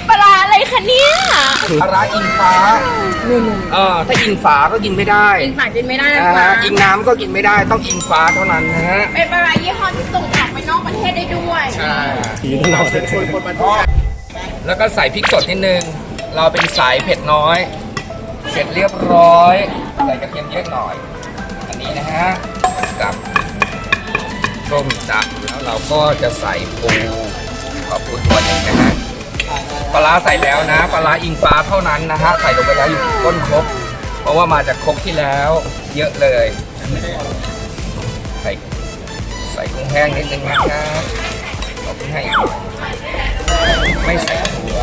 ใช้ปลาร้าอะไรคะเนี่ยปลาร้าอิงฟ้าเออถ้าอิงฟ้าก็กินไม่ได้กินฝากินไม่ได้นะนะคะฮะอิงน้ำก็กินไม่ได้ต้องอิงฟ้าเท่านั้นนะฮะเป็นปลาร้ายี่ห้อที่ส่งออกไปนอกประเทศได้ด้วยใช่ผีตลอดแล้วก็ใส่พริกสดนิดนึง เราเป็นสายเผ็ดน้อย เสร็จเรียบร้อยใส่กระเทียมเยอะหน่อย อันนี้นะฮะกับส้มจับแล้วเราก็จะใส่ปูขอปูตัวหนึ่งนะฮะ ปลาร้าใส่แล้วนะ ปลาร้าอิงฟ้าเท่านั้นนะฮะ ใส่ลงไปแล้วอยู่ต้นครกเพราะว่ามาจากครกที่แล้ว เยอะเลย ใส่ใส่กุ้งแห้งนิดนึงนะครับขอกุ้งแห้งอีกหน่อยไม่ใส่ถั่ว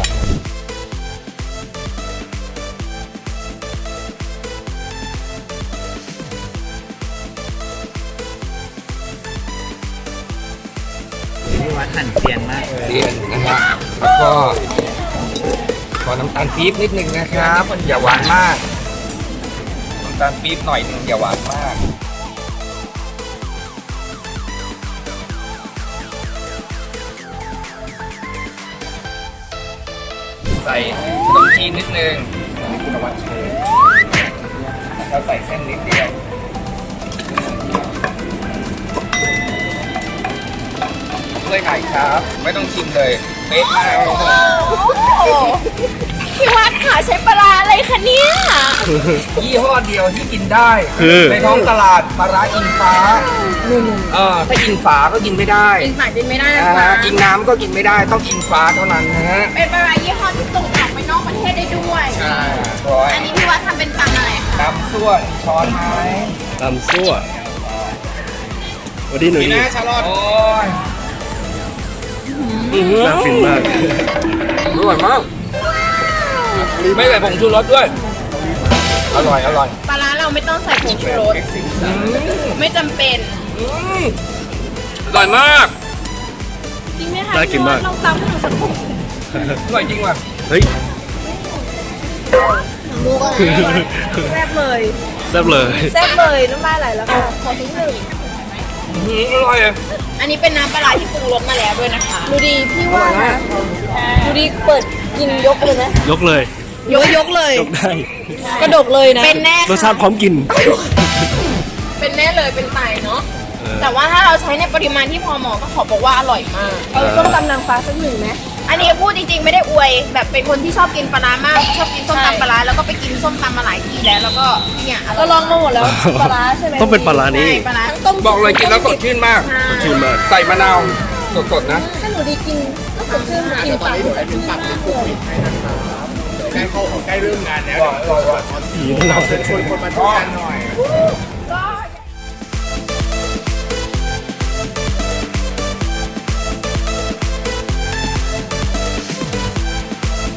วัดหั่นเซียนมากเลยเรียนนะฮะแล้วก็ขอน้ำตาลปี๊บนิดนึงนะครับอย่าหวานมากน้ำตาลปี๊บหน่อยนึงอย่าหวานมากใส่ขนมจีนนิดนึงอันนี้คุณวัชโชว์แล้วใส่เส้นนิดเดียว เลยไก่ครับ ไม่ต้องชิมเลยเป๊ะมากโอ้พี่วัดค่ะใช้ปลาร้าอะไรคะเนี่ยยี่ห้อเดียวที่กินได้ คือในท้องตลาดปลาร้าอิงฟ้าเออถ้าอิงฟ้าก็กินไม่ได้กินฝากินไม่ได้นะนะคะฮะอิงน้ำก็กินไม่ได้ต้องอิงฟ้าเท่านั้นนะฮะเป็นปลาร้ายี่ห้อที่ส่งออกไปนอกประเทศได้ด้วยใช่ร้อยอันนี้พี่วัดทำเป็นตำอะไรคะน้ำส่วนช้อนไม้ตำซั่ววันนี้หนูนี่นี่นะชาลอตโอ้ย น่าฟินมากอร่อยมาก ไม่ใส่ผงชูรสด้วย อร่อย อร่อยปลาร้าเราไม่ต้องใส่ผงชูรสอืมไม่จำเป็นอืมอร่อยมาก จริงไหมคะน่ากินมาก ลองตำให้หนูสักผงอร่อยจริงว่ะ เฮ้ยแซ่บเลยแซ่บเลย แซ่บเลยน้ำลายไหลแล้วค่ะขอทิ้งหนึ่ง อืมอร่อยอะอันนี้เป็นน้ำปลาร้าที่ปรุงรสมาแล้วด้วยนะคะ ดูดีพี่ว่านะดูดีเปิดกินยกเลยไหมยกเลย ยกยกเลย ยกได้ กระดกเลยนะ เป็นแน่รสชาติพร้อมกิน เป็นแน่เลยเป็นไตเนาะเออแต่ว่าถ้าเราใช้ในปริมาณที่พอเหมาะก็ขอบอกว่าอร่อยมาก เอาส้มตำนางฟ้าสักหนึ่งไหม อันนี้พูดจริงๆไม่ได้อวย แบบเป็นคนที่ชอบกินปลาร้ามาก ชอบกินส้มตำปลาร้าแล้วก็ไปกินส้มตำมาหลายทีแล้วแล้วก็เนี่ยก็ลองมาหมดแล้วปลาร้าใช่ไหมต้องเป็นปลาร้านี้ใช่ปลาร้าทั้งต้มบอกเลยกินแล้วสดชื่นมากใช่ชื่นมากใส่มะนาวสดๆนะ ถ้าหนูดีกินก็สดชื่นกินปลาหนูกินปลาผีตลอดชวนคนมาช่วยกันหน่อย